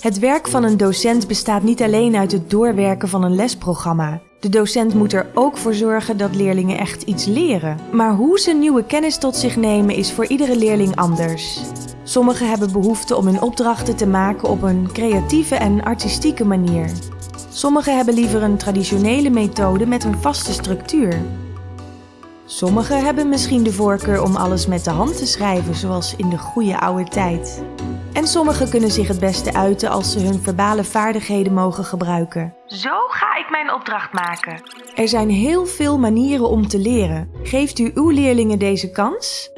Het werk van een docent bestaat niet alleen uit het doorwerken van een lesprogramma. De docent moet er ook voor zorgen dat leerlingen echt iets leren. Maar hoe ze nieuwe kennis tot zich nemen is voor iedere leerling anders. Sommigen hebben behoefte om hun opdrachten te maken op een creatieve en artistieke manier. Sommigen hebben liever een traditionele methode met een vaste structuur. Sommigen hebben misschien de voorkeur om alles met de hand te schrijven, zoals in de goede oude tijd. En sommigen kunnen zich het beste uiten als ze hun verbale vaardigheden mogen gebruiken. Zo ga ik mijn opdracht maken. Er zijn heel veel manieren om te leren. Geeft u uw leerlingen deze kans?